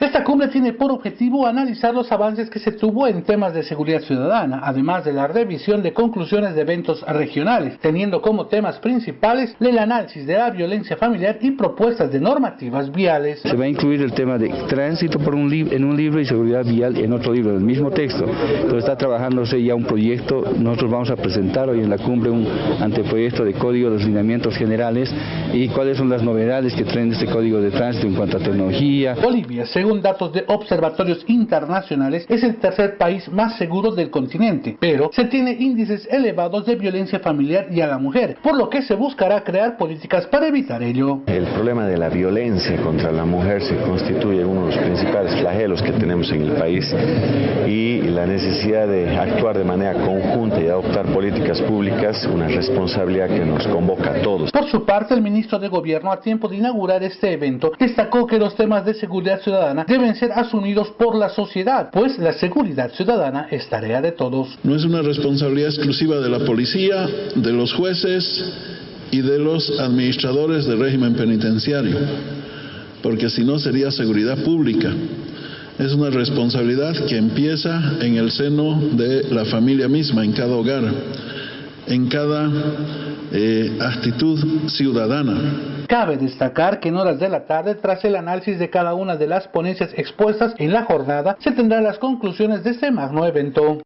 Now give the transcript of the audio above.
Esta cumbre tiene por objetivo analizar los avances que se tuvo en temas de seguridad ciudadana, además de la revisión de conclusiones de eventos regionales, teniendo como temas principales el análisis de la violencia familiar y propuestas de normativas viales. Se va a incluir el tema de tránsito por un en un libro y seguridad vial en otro libro, del mismo texto. Entonces está trabajándose ya un proyecto, nosotros vamos a presentar hoy en la cumbre un anteproyecto de código de lineamientos generales y cuáles son las novedades que traen este código de tránsito en cuanto a tecnología. Bolivia, según datos de observatorios internacionales, es el tercer país más seguro del continente, pero se tiene índices elevados de violencia familiar y a la mujer, por lo que se buscará crear políticas para evitar ello. El problema de la violencia contra la mujer se constituye uno de los principales flagelos que tenemos en el país y la necesidad de actuar de manera conjunta y adoptar políticas públicas, una responsabilidad que nos convoca a todos. Por su parte, el ministro de Gobierno, a tiempo de inaugurar este evento, destacó que los temas de seguridad ciudadana deben ser asumidos por la sociedad, pues la seguridad ciudadana es tarea de todos. No es una responsabilidad exclusiva de la policía, de los jueces y de los administradores del régimen penitenciario, porque si no sería seguridad pública. Es una responsabilidad que empieza en el seno de la familia misma, en cada hogar, en cada eh, actitud ciudadana. Cabe destacar que en horas de la tarde, tras el análisis de cada una de las ponencias expuestas en la jornada, se tendrán las conclusiones de este magno evento.